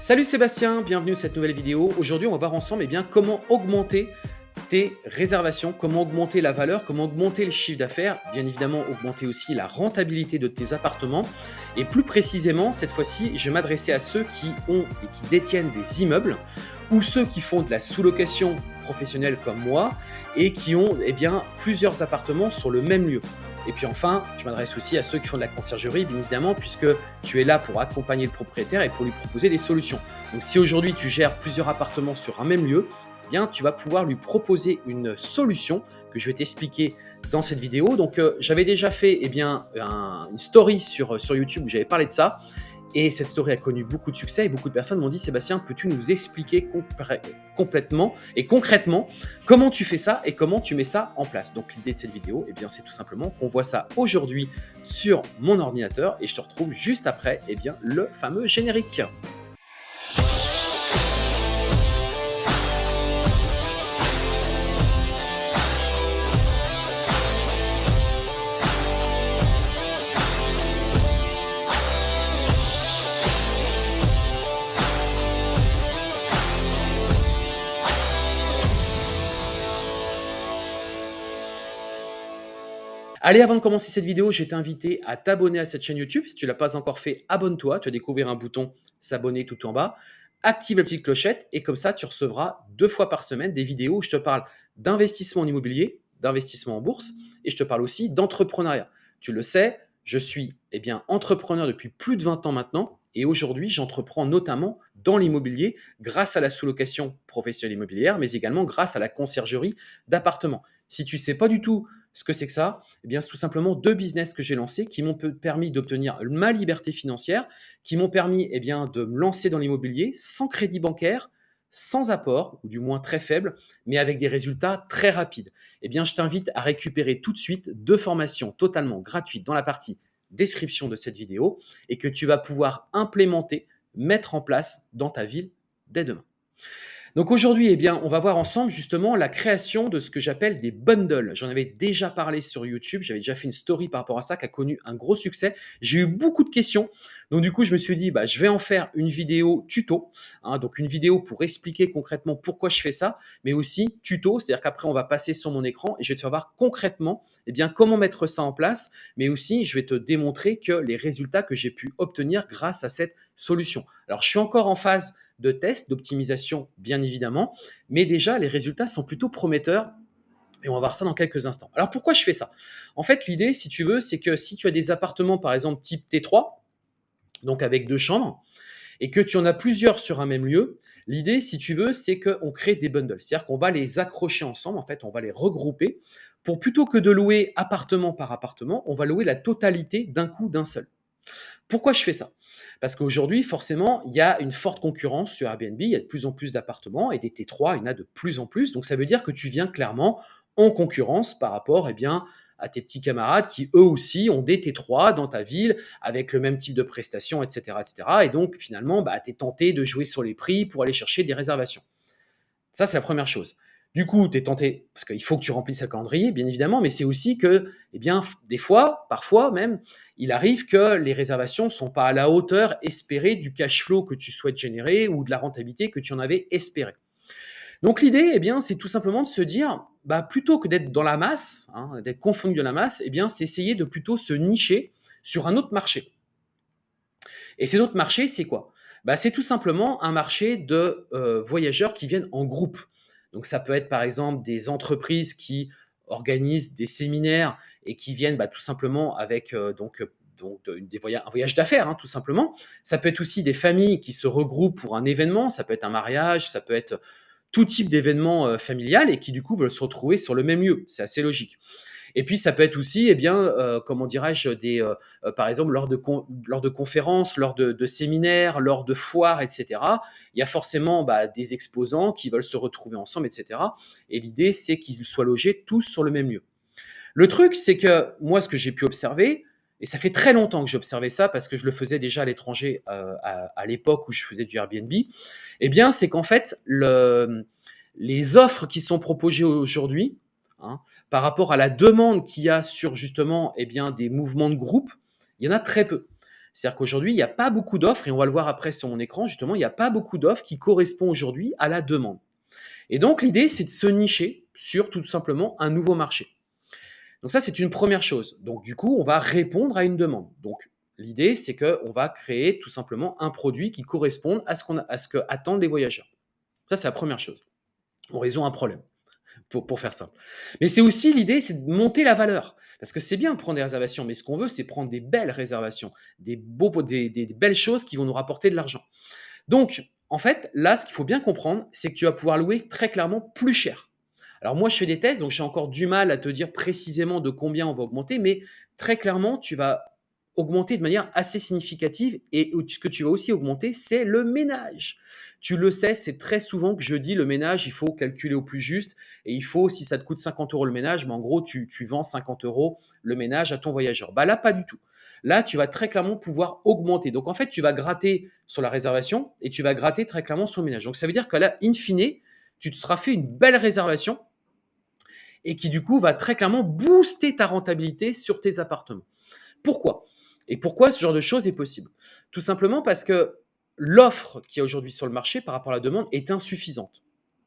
Salut Sébastien, bienvenue sur cette nouvelle vidéo. Aujourd'hui, on va voir ensemble eh comment augmenter tes réservations, comment augmenter la valeur, comment augmenter le chiffre d'affaires, bien évidemment augmenter aussi la rentabilité de tes appartements. Et plus précisément, cette fois-ci, je vais m'adresser à ceux qui ont et qui détiennent des immeubles ou ceux qui font de la sous-location professionnelle comme moi et qui ont eh bien, plusieurs appartements sur le même lieu. Et puis enfin, je m'adresse aussi à ceux qui font de la conciergerie, bien évidemment, puisque tu es là pour accompagner le propriétaire et pour lui proposer des solutions. Donc si aujourd'hui tu gères plusieurs appartements sur un même lieu, eh bien tu vas pouvoir lui proposer une solution que je vais t'expliquer dans cette vidéo. Donc euh, j'avais déjà fait eh bien, une story sur, sur YouTube où j'avais parlé de ça. Et cette story a connu beaucoup de succès et beaucoup de personnes m'ont dit Sébastien, peux-tu nous expliquer complètement et concrètement comment tu fais ça et comment tu mets ça en place? Donc l'idée de cette vidéo, eh bien c'est tout simplement qu'on voit ça aujourd'hui sur mon ordinateur et je te retrouve juste après eh bien, le fameux générique. Allez, avant de commencer cette vidéo, je vais t'inviter à t'abonner à cette chaîne YouTube. Si tu ne l'as pas encore fait, abonne-toi. Tu vas découvrir un bouton s'abonner tout en bas. Active la petite clochette et comme ça, tu recevras deux fois par semaine des vidéos où je te parle d'investissement en immobilier, d'investissement en bourse et je te parle aussi d'entrepreneuriat. Tu le sais, je suis eh entrepreneur depuis plus de 20 ans maintenant et aujourd'hui, j'entreprends notamment dans l'immobilier grâce à la sous-location professionnelle immobilière, mais également grâce à la conciergerie d'appartements. Si tu ne sais pas du tout ce que c'est que ça? Eh bien, c'est tout simplement deux business que j'ai lancés qui m'ont permis d'obtenir ma liberté financière, qui m'ont permis eh de me lancer dans l'immobilier sans crédit bancaire, sans apport, ou du moins très faible, mais avec des résultats très rapides. Eh je t'invite à récupérer tout de suite deux formations totalement gratuites dans la partie description de cette vidéo et que tu vas pouvoir implémenter, mettre en place dans ta ville dès demain. Donc aujourd'hui, eh bien, on va voir ensemble justement la création de ce que j'appelle des bundles. J'en avais déjà parlé sur YouTube, j'avais déjà fait une story par rapport à ça qui a connu un gros succès. J'ai eu beaucoup de questions, donc du coup, je me suis dit, bah, je vais en faire une vidéo tuto, hein, donc une vidéo pour expliquer concrètement pourquoi je fais ça, mais aussi tuto, c'est-à-dire qu'après, on va passer sur mon écran et je vais te faire voir concrètement eh bien, comment mettre ça en place, mais aussi, je vais te démontrer que les résultats que j'ai pu obtenir grâce à cette solution. Alors, je suis encore en phase de tests, d'optimisation bien évidemment, mais déjà les résultats sont plutôt prometteurs et on va voir ça dans quelques instants. Alors pourquoi je fais ça? En fait, l'idée, si tu veux, c'est que si tu as des appartements, par exemple, type T3, donc avec deux chambres, et que tu en as plusieurs sur un même lieu, l'idée, si tu veux, c'est qu'on crée des bundles. C'est-à-dire qu'on va les accrocher ensemble, en fait, on va les regrouper pour plutôt que de louer appartement par appartement, on va louer la totalité d'un coup d'un seul. Pourquoi je fais ça? Parce qu'aujourd'hui, forcément, il y a une forte concurrence sur Airbnb, il y a de plus en plus d'appartements et des T3, il y en a de plus en plus. Donc ça veut dire que tu viens clairement en concurrence par rapport eh bien, à tes petits camarades qui eux aussi ont des T3 dans ta ville avec le même type de prestations, etc. etc. Et donc finalement, bah, tu es tenté de jouer sur les prix pour aller chercher des réservations. Ça, c'est la première chose. Du coup, tu es tenté, parce qu'il faut que tu remplisses le calendrier, bien évidemment, mais c'est aussi que, eh bien, des fois, parfois même, il arrive que les réservations ne sont pas à la hauteur espérée du cash flow que tu souhaites générer ou de la rentabilité que tu en avais espéré. Donc l'idée, eh bien, c'est tout simplement de se dire, bah, plutôt que d'être dans la masse, hein, d'être confondu dans la masse, eh bien, c'est essayer de plutôt se nicher sur un autre marché. Et cet autre marché, c'est quoi? Bah, C'est tout simplement un marché de euh, voyageurs qui viennent en groupe. Donc ça peut être par exemple des entreprises qui organisent des séminaires et qui viennent bah, tout simplement avec euh, donc, donc des voyages, un voyage d'affaires, hein, tout simplement. Ça peut être aussi des familles qui se regroupent pour un événement, ça peut être un mariage, ça peut être tout type d'événement euh, familial et qui du coup veulent se retrouver sur le même lieu. C'est assez logique. Et puis ça peut être aussi, eh bien, euh, comment dirais-je, des, euh, euh, par exemple lors de lors de conférences, lors de, séminaires, lors de foires, etc. Il y a forcément bah, des exposants qui veulent se retrouver ensemble, etc. Et l'idée, c'est qu'ils soient logés tous sur le même lieu. Le truc, c'est que moi, ce que j'ai pu observer, et ça fait très longtemps que j'observais ça parce que je le faisais déjà à l'étranger à, l'époque où je faisais du Airbnb, eh bien, c'est qu'en fait, le, les offres qui sont proposées aujourd'hui, Hein. Par rapport à la demande qu'il y a sur justement eh bien, des mouvements de groupe, il y en a très peu. C'est-à-dire qu'aujourd'hui, il n'y a pas beaucoup d'offres, et on va le voir après sur mon écran, justement, il n'y a pas beaucoup d'offres qui correspondent aujourd'hui à la demande. Et donc, l'idée, c'est de se nicher sur tout simplement un nouveau marché. Donc ça, c'est une première chose. Donc du coup, on va répondre à une demande. Donc l'idée, c'est qu'on va créer tout simplement un produit qui corresponde à ce, qu'on à ce que attendent les voyageurs. Ça, c'est la première chose. On résout un problème, pour, faire simple. Mais c'est aussi l'idée, c'est de monter la valeur. Parce que c'est bien de prendre des réservations, mais ce qu'on veut, c'est prendre des belles réservations, des, des belles choses qui vont nous rapporter de l'argent. Donc, en fait, là, ce qu'il faut bien comprendre, c'est que tu vas pouvoir louer très clairement plus cher. Alors moi, je fais des tests, donc j'ai encore du mal à te dire précisément de combien on va augmenter, mais très clairement, tu vas augmenter de manière assez significative et ce que tu vas aussi augmenter, c'est le ménage. Tu le sais, c'est très souvent que je dis le ménage, il faut calculer au plus juste et il faut, si ça te coûte 50 euros le ménage, mais en gros, tu, tu vends 50 euros le ménage à ton voyageur. Bah là, pas du tout. Là, tu vas très clairement pouvoir augmenter. Donc, en fait, tu vas gratter sur la réservation et tu vas gratter très clairement sur le ménage. Donc, ça veut dire que là, in fine, tu te seras fait une belle réservation et qui du coup va très clairement booster ta rentabilité sur tes appartements. Pourquoi? Et pourquoi ce genre de choses est possible? Tout simplement parce que l'offre qui est aujourd'hui sur le marché par rapport à la demande est insuffisante.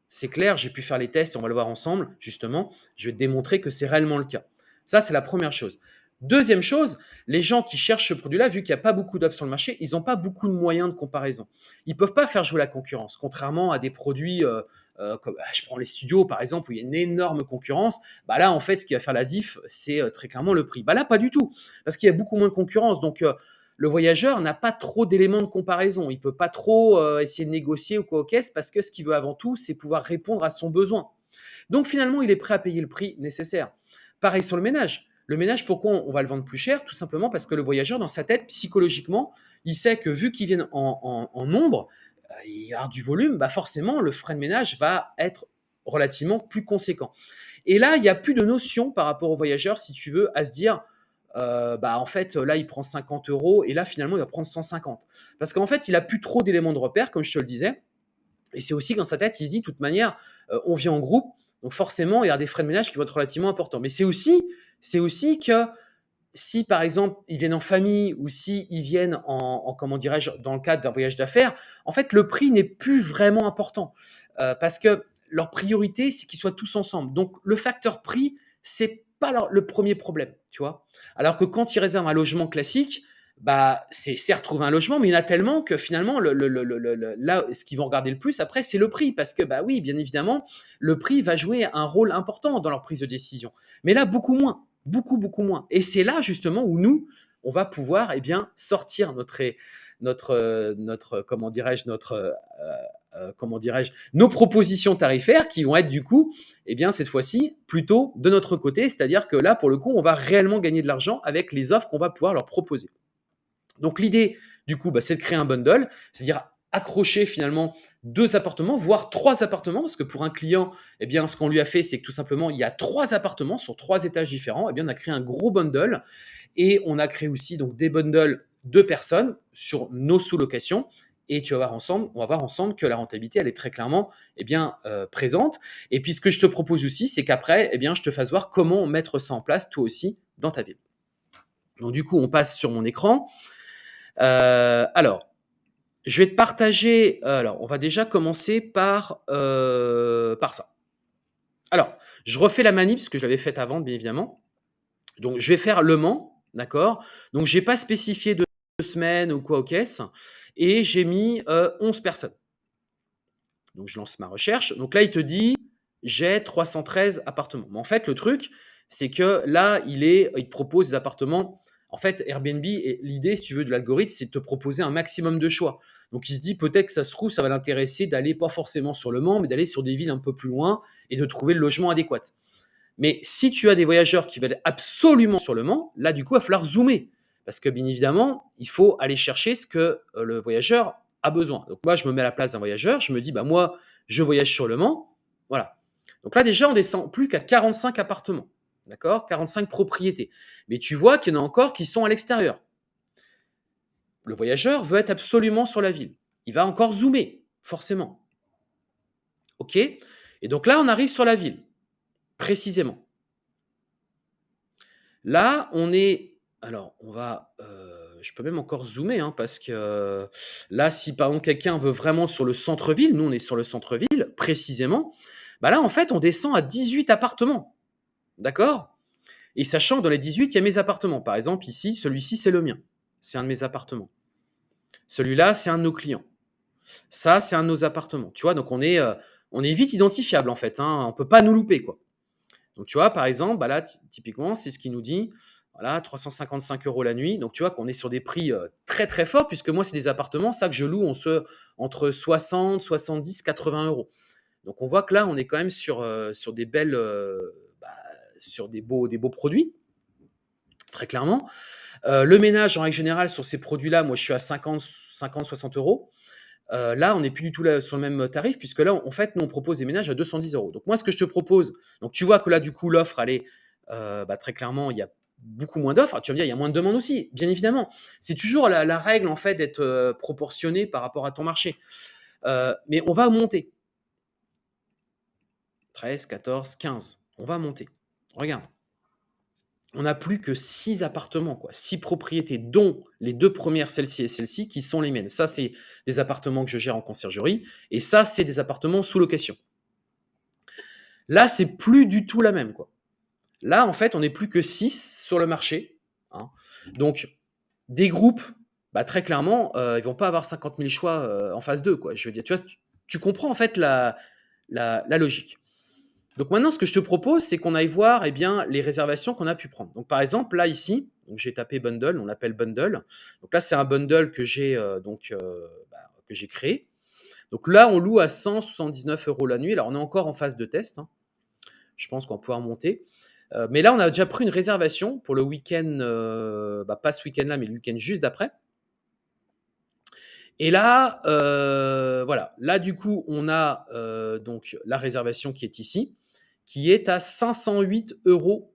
C'est clair, j'ai pu faire les tests, on va le voir ensemble, justement. Je vais démontrer que c'est réellement le cas. Ça, c'est la première chose. Deuxième chose, les gens qui cherchent ce produit-là, vu qu'il n'y a pas beaucoup d'offres sur le marché, ils n'ont pas beaucoup de moyens de comparaison. Ils ne peuvent pas faire jouer la concurrence, contrairement à des produits euh, euh, comme bah, je prends les studios par exemple où il y a une énorme concurrence. Bah là, en fait, ce qui va faire la diff, c'est euh, très clairement le prix. Bah là, pas du tout, parce qu'il y a beaucoup moins de concurrence. Donc le voyageur n'a pas trop d'éléments de comparaison. Il peut pas trop essayer de négocier ou quoi au caisse parce que ce qu'il veut avant tout, c'est pouvoir répondre à son besoin. Donc finalement, il est prêt à payer le prix nécessaire. Pareil sur le ménage. Le ménage, pourquoi on va le vendre plus cher? Tout simplement parce que le voyageur, dans sa tête, psychologiquement, il sait que vu qu'il vient en, nombre, euh, il y a du volume, bah forcément, le frais de ménage va être relativement plus conséquent. Et là, il n'y a plus de notion par rapport au voyageur, si tu veux, à se dire, euh, bah en fait, là, il prend 50 euros et là, finalement, il va prendre 150. Parce qu'en fait, il a plus trop d'éléments de repère, comme je te le disais. Et c'est aussi dans sa tête, il se dit, de toute manière, euh, on vient en groupe, donc forcément, il y a des frais de ménage qui vont être relativement importants. Mais c'est aussi c'est aussi que si par exemple ils viennent en famille ou si ils viennent en, comment dirais-je dans le cadre d'un voyage d'affaires, en fait le prix n'est plus vraiment important euh, parce que leur priorité c'est qu'ils soient tous ensemble. Donc le facteur prix c'est pas le premier problème, tu vois. Alors que quand ils réservent un logement classique, bah c'est certes trouver un logement, mais il y en a tellement que finalement le, là ce qu'ils vont regarder le plus après c'est le prix parce que bah oui bien évidemment le prix va jouer un rôle important dans leur prise de décision, mais là beaucoup moins beaucoup, beaucoup moins. Et c'est là justement où nous, on va pouvoir eh bien, sortir notre, notre, notre comment dirais-je, notre, euh, euh, comment dirais-je, nos propositions tarifaires qui vont être du coup, eh bien, cette fois-ci, plutôt de notre côté. C'est-à-dire que là, pour le coup, on va réellement gagner de l'argent avec les offres qu'on va pouvoir leur proposer. Donc l'idée, du coup, bah, c'est de créer un bundle, c'est-à-dire accrocher finalement deux appartements, voire trois appartements, parce que pour un client, eh bien, ce qu'on lui a fait, c'est que tout simplement, il y a trois appartements sur trois étages différents. Eh bien, on a créé un gros bundle et on a créé aussi donc des bundles de personnes sur nos sous-locations. Et tu vas voir ensemble, on va voir ensemble que la rentabilité, elle est très clairement eh bien, euh, présente. Et puis, ce que je te propose aussi, c'est qu'après, eh je te fasse voir comment mettre ça en place, toi aussi, dans ta ville. Donc, du coup, on passe sur mon écran. Euh, alors, je vais te partager. Euh, alors, on va déjà commencer par, euh, par ça. Alors, je refais la manip, parce que je l'avais faite avant, bien évidemment. Donc, je vais faire Le Mans, d'accord? Donc, je n'ai pas spécifié de semaines ou quoi au caisse. Et j'ai mis 11 euh, personnes. Donc, je lance ma recherche. Donc là, il te dit, j'ai 313 appartements. Mais en fait, le truc, c'est que là, il, est, il propose des appartements en fait, Airbnb, l'idée, si tu veux, de l'algorithme, c'est de te proposer un maximum de choix. Donc, il se dit peut-être que ça se trouve, ça va l'intéresser d'aller pas forcément sur le Mans, mais d'aller sur des villes un peu plus loin et de trouver le logement adéquat. Mais si tu as des voyageurs qui veulent absolument sur le Mans, là, du coup, il va falloir zoomer. Parce que, bien évidemment, il faut aller chercher ce que euh, le voyageur a besoin. Donc, moi, je me mets à la place d'un voyageur, je me dis, bah, moi, je voyage sur le Mans. Voilà. Donc là, déjà, on descend plus qu'à 45 appartements. D'accord? 45 propriétés. Mais tu vois qu'il y en a encore qui sont à l'extérieur. Le voyageur veut être absolument sur la ville. Il va encore zoomer, forcément. OK? Et donc là, on arrive sur la ville, précisément. Là, on est... Alors, on va... Euh, je peux même encore zoomer, hein, parce que là, si par exemple quelqu'un veut vraiment sur le centre-ville, nous on est sur le centre-ville précisément, bah là en fait on descend à 18 appartements. D'accord? Et sachant que dans les 18, il y a mes appartements. Par exemple ici, celui-ci c'est le mien. C'est un de mes appartements. Celui-là, c'est un de nos clients. Ça, c'est un de nos appartements. Tu vois, donc on est, est vite identifiable en fait. Hein, on peut pas nous louper quoi. Donc tu vois, par exemple, bah là, typiquement, c'est ce qui nous dit voilà, 355 euros la nuit. Donc, tu vois qu'on est sur des prix euh, très, très forts, puisque moi, c'est des appartements, ça que je loue, on se, entre 60, 70, 80 euros. Donc, on voit que là, on est quand même sur, euh, des belles, euh, sur des beaux, produits, très clairement. le ménage, en règle générale, sur ces produits-là, moi, je suis à 50, 50 60 euros. là, on n'est plus du tout sur le même tarif, puisque là, en fait, nous, on propose des ménages à 210 euros. Donc, moi, ce que je te propose, donc tu vois que là, du coup, l'offre, elle est bah, très clairement, il y a beaucoup moins d'offres. Tu vas me dire, il y a moins de demandes aussi, bien évidemment. C'est toujours la, règle, en fait, d'être euh, proportionné par rapport à ton marché. Euh, mais on va monter. 13, 14, 15. On va monter. Regarde. On n'a plus que 6 appartements, quoi. 6 propriétés, dont les deux premières, celle-ci et celle-ci, qui sont les miennes. Ça, c'est des appartements que je gère en conciergerie. Et ça, c'est des appartements sous location. Là, c'est plus du tout la même, quoi. Là, en fait, on n'est plus que 6 sur le marché. Hein. Donc, des groupes, bah, très clairement, euh, ils vont pas avoir 50 000 choix euh, en phase 2. Quoi. Je veux dire, tu, comprends en fait la, logique. Donc maintenant, ce que je te propose, c'est qu'on aille voir eh bien, les réservations qu'on a pu prendre. Donc par exemple, là ici, j'ai tapé bundle, on l'appelle bundle. Donc là, c'est un bundle que j'ai euh, donc bah, créé. Donc là, on loue à 179 euros la nuit. Alors on est encore en phase de test. Hein. Je pense qu'on va pouvoir monter. Euh, mais là, on a déjà pris une réservation pour le week-end, euh, bah, pas ce week-end-là, mais le week-end juste d'après. Et là, euh, voilà, là du coup, on a donc la réservation qui est ici, qui est à 508,30 euros.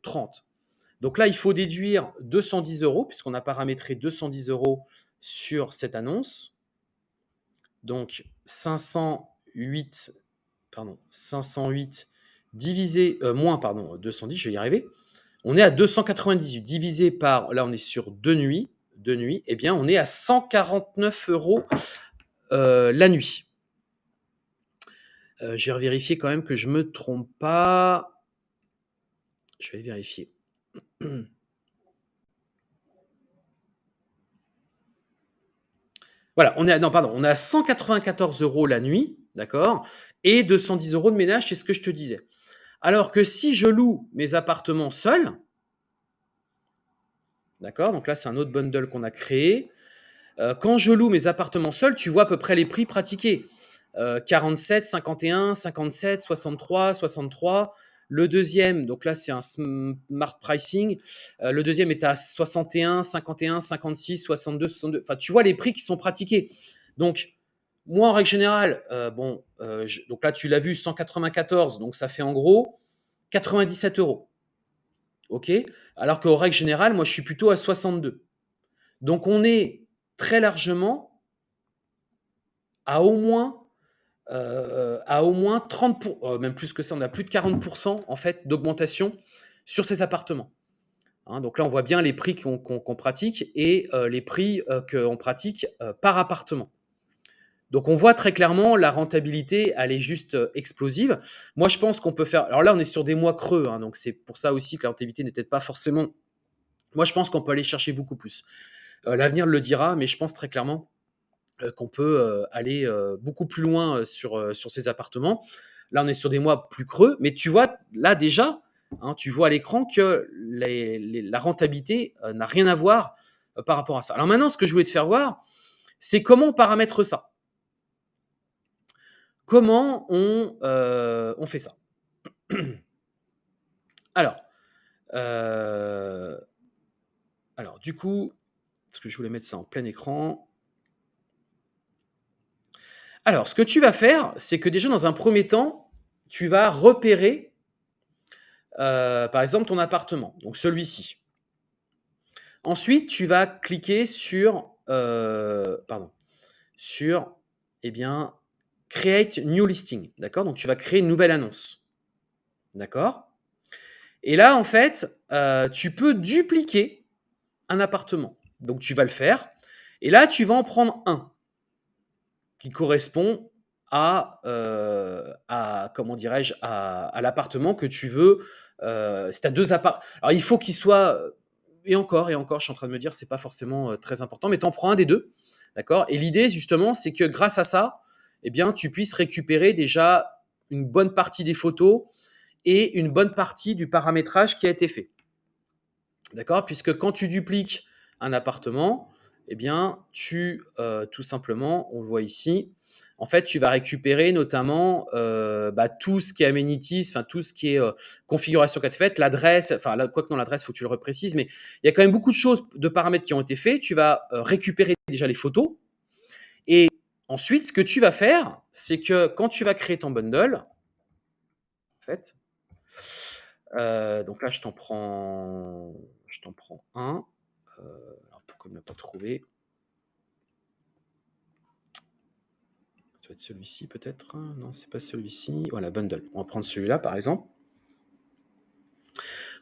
Donc là, il faut déduire 210 euros, puisqu'on a paramétré 210 euros sur cette annonce. Donc 508, pardon, 508 divisé, euh, moins, pardon, 210, je vais y arriver. On est à 298, divisé par, là on est sur deux nuits, deux nuits, eh bien on est à 149 euros euh, la nuit. Euh, je vais vérifier quand même que je me trompe pas. Je vais vérifier. Voilà, on est à, non, pardon, on est à 194 euros la nuit, d'accord Et 210 euros de ménage, c'est ce que je te disais. Alors que si je loue mes appartements seuls, d'accord, donc là c'est un autre bundle qu'on a créé. Euh, quand je loue mes appartements seuls, tu vois à peu près les prix pratiqués. 47, 51, 57, 63, 63. Le deuxième, donc là c'est un smart pricing. Euh, le deuxième est à 61, 51, 56, 62, 62. Enfin, tu vois les prix qui sont pratiqués. Donc, moi, en règle générale, euh, bon, euh, donc là, tu l'as vu, 194, donc ça fait en gros 97 euros. OK? Alors qu'en règle générale, moi, je suis plutôt à 62. Donc, on est très largement à au moins, euh, à au moins 30%, pour, même plus que ça, on a plus de 40% en fait d'augmentation sur ces appartements. Hein, donc là, on voit bien les prix qu'on pratique et les prix qu'on pratique par appartement. Donc on voit très clairement la rentabilité, elle est juste euh, explosive. Moi je pense qu'on peut faire. Alors là on est sur des mois creux, hein, donc c'est pour ça aussi que la rentabilité n'est peut-être pas forcément. Moi je pense qu'on peut aller chercher beaucoup plus. Euh, l'avenir le dira, mais je pense très clairement euh, qu'on peut aller beaucoup plus loin sur, ces appartements. Là on est sur des mois plus creux, mais tu vois là déjà, hein, tu vois à l'écran que la rentabilité n'a rien à voir par rapport à ça. Alors maintenant ce que je voulais te faire voir, c'est comment on paramètre ça. Comment on, euh, fait ça Alors, euh, alors, du coup, est-ce que je voulais mettre ça en plein écran Alors, ce que tu vas faire, c'est que déjà, dans un premier temps, tu vas repérer, euh, par exemple, ton appartement, donc celui-ci. Ensuite, tu vas cliquer sur, pardon, sur, eh bien, Create New Listing. D'accord? Donc, tu vas créer une nouvelle annonce. D'accord? Et là, en fait, euh, tu peux dupliquer un appartement. Donc, tu vas le faire. Et là, tu vas en prendre un qui correspond à, euh, comment dirais-je, à, l'appartement que tu veux. Euh, si tu as deux appartements. Alors, il faut qu'il soit. Et encore, et encore, je suis en train de me dire, c'est pas forcément euh, très important, mais tu en prends un des deux. D'accord? Et l'idée, justement, c'est que grâce à ça, eh bien, tu puisses récupérer déjà une bonne partie des photos et une bonne partie du paramétrage qui a été fait. D'accord? Puisque quand tu dupliques un appartement, eh bien, tu, euh, tout simplement, on le voit ici, en fait, tu vas récupérer notamment euh, bah, tout ce qui est amenities, enfin tout ce qui est euh, configuration qu'a faite, l'adresse, enfin quoi que non l'adresse, faut que tu le reprécises, mais il y a quand même beaucoup de choses, de paramètres qui ont été faits. Tu vas récupérer déjà les photos et ensuite, ce que tu vas faire, c'est que quand tu vas créer ton bundle, en fait, donc là, je t'en prends, je t'en prends un. Pourquoi ne l'a pas trouvé Ça doit être celui-ci peut-être. Non, c'est pas celui-ci. Voilà, bundle. On va prendre celui-là par exemple.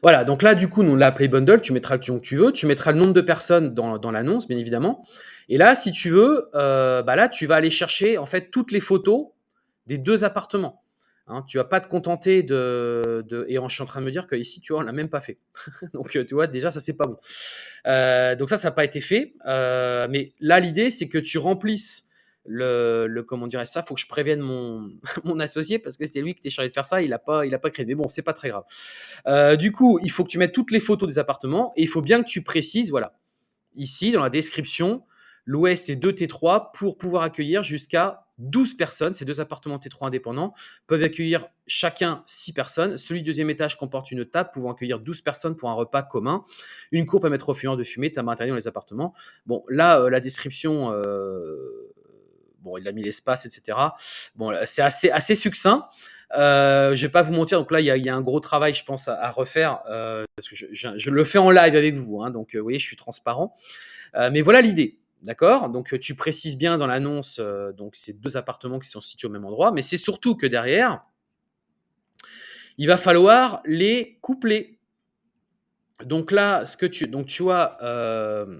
Voilà, donc là, du coup, on l'a appelé bundle. Tu mettras le que tu veux. Tu mettras le nombre de personnes dans, dans l'annonce, bien évidemment. Et là, si tu veux, euh, bah là, tu vas aller chercher en fait toutes les photos des deux appartements. Hein, tu vas pas te contenter de, Et je suis en train de me dire que ici, tu vois, on l'a même pas fait. donc, tu vois, déjà, ça, c'est pas bon. Euh, donc ça, ça n'a pas été fait. Euh, mais là, l'idée, c'est que tu remplisses le, le comment dirais ça, faut que je prévienne mon, mon associé parce que c'était lui qui était chargé de faire ça, il a pas, il a pas créé. Mais bon, c'est pas très grave. Euh, du coup, il faut que tu mettes toutes les photos des appartements et il faut bien que tu précises, voilà, ici dans la description, l'OS c'est 2 T3 pour pouvoir accueillir jusqu'à 12 personnes. Ces deux appartements T3 indépendants peuvent accueillir chacun 6 personnes. Celui du deuxième étage comporte une table pouvant accueillir 12 personnes pour un repas commun. Une cour permet refuyant de fumer, tabac interdit dans les appartements. Bon, là, euh, la description, euh, bon, il a mis l'espace, etc. Bon, c'est assez, assez succinct. Euh, je vais pas vous mentir, donc là il y, a, un gros travail, je pense, à, refaire euh, parce que je, le fais en live avec vous, hein, donc vous voyez, je suis transparent. Mais voilà l'idée, d'accord? Donc tu précises bien dans l'annonce, euh, ces deux appartements qui sont situés au même endroit, mais c'est surtout que derrière, il va falloir les coupler. Donc là, ce que tu, donc tu vois. Euh,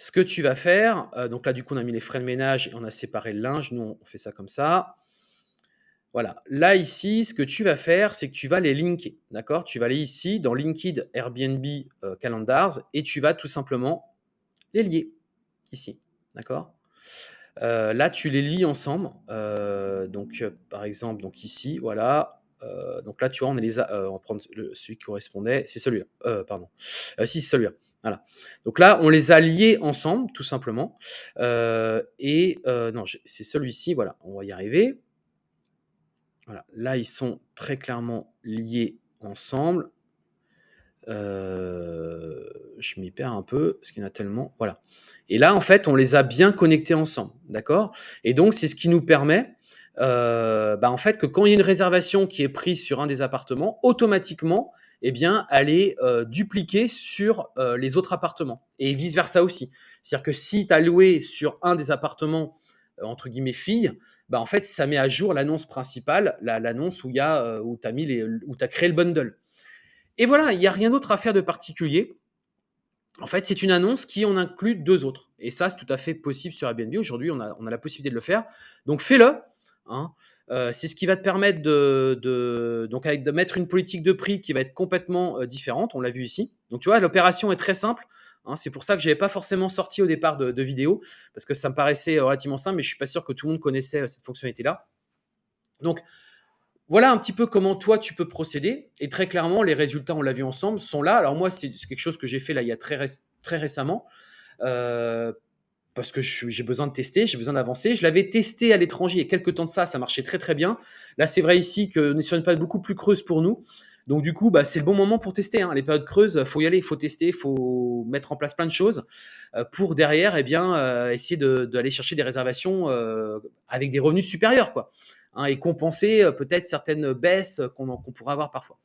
ce que tu vas faire, euh, donc là, du coup, on a mis les frais de ménage et on a séparé le linge. Nous, on fait ça comme ça. Voilà. Là, ici, ce que tu vas faire, c'est que tu vas les linker. D'accord? Tu vas aller ici dans Linked Airbnb euh, Calendars et tu vas tout simplement les lier ici. D'accord? Euh, Là, tu les lis ensemble. Euh, donc, par exemple, donc ici, voilà. donc là, tu vois, on, les a, on le, celui qui correspondait. C'est celui-là. pardon. si, c'est celui-là. Voilà. Donc là, on les a liés ensemble, tout simplement. Euh, et euh, non, c'est celui-ci, voilà, on va y arriver. Voilà. Là, ils sont très clairement liés ensemble. Euh, je m'y perds un peu, parce qu'il y en a tellement. Voilà. Et là, en fait, on les a bien connectés ensemble. D'accord? Et donc, c'est ce qui nous permet euh, bah, en fait, que quand il y a une réservation qui est prise sur un des appartements, automatiquement, eh bien, aller euh, dupliquer sur les autres appartements. Et vice-versa aussi. C'est-à-dire que si tu as loué sur un des appartements, entre guillemets, filles, bah, en fait, ça met à jour l'annonce principale, l'annonce où, il y a, où tu as créé le bundle. Et voilà, il n'y a rien d'autre à faire de particulier. En fait, c'est une annonce qui en inclut deux autres. Et ça, c'est tout à fait possible sur Airbnb. Aujourd'hui, on a, on a la possibilité de le faire. Donc, fais-le. Hein. Euh, c'est ce qui va te permettre de, donc de mettre une politique de prix qui va être complètement euh, différente. On l'a vu ici. Donc tu vois, l'opération est très simple. Hein, c'est pour ça que je n'avais pas forcément sorti au départ de, de, vidéo parce que ça me paraissait relativement simple, mais je suis pas sûr que tout le monde connaissait euh, cette fonctionnalité-là. Donc voilà un petit peu comment toi tu peux procéder. Et très clairement, les résultats, on l'a vu ensemble, sont là. Alors moi, c'est quelque chose que j'ai fait là il y a très, très récemment. Euh, parce que j'ai besoin de tester, j'ai besoin d'avancer. Je l'avais testé à l'étranger il y a quelques temps de ça, ça marchait très très bien. Là, c'est vrai ici que n'est sur une période beaucoup plus creuse pour nous. Donc du coup, bah, c'est le bon moment pour tester. Hein. Les périodes creuses, faut y aller, il faut tester, faut mettre en place plein de choses euh, pour derrière, eh bien, euh, essayer d'aller chercher des réservations euh, avec des revenus supérieurs, quoi, hein, et compenser euh, peut-être certaines baisses qu'on qu pourrait avoir parfois.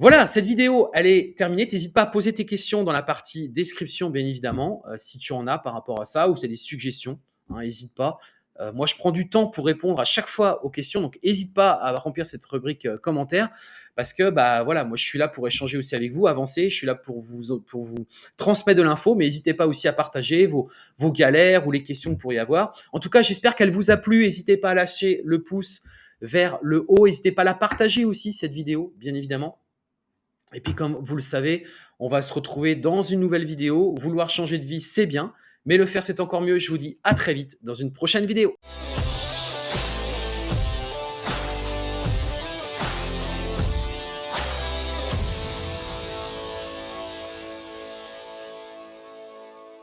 Voilà, cette vidéo, elle est terminée. N'hésite pas à poser tes questions dans la partie description, bien évidemment, euh, si tu en as par rapport à ça, ou si tu as des suggestions, n'hésite hein, pas. Euh, moi, je prends du temps pour répondre à chaque fois aux questions, donc n'hésite pas à remplir cette rubrique euh, commentaires parce que bah voilà, moi je suis là pour échanger aussi avec vous, avancer, je suis là pour vous pour vous transmettre de l'info, mais n'hésitez pas aussi à partager vos vos galères ou les questions que vous pourriez avoir. En tout cas, j'espère qu'elle vous a plu. N'hésitez pas à lâcher le pouce vers le haut, n'hésitez pas à la partager aussi cette vidéo, bien évidemment. Et puis comme vous le savez, on va se retrouver dans une nouvelle vidéo. Vouloir changer de vie, c'est bien, mais le faire, c'est encore mieux. Je vous dis à très vite dans une prochaine vidéo.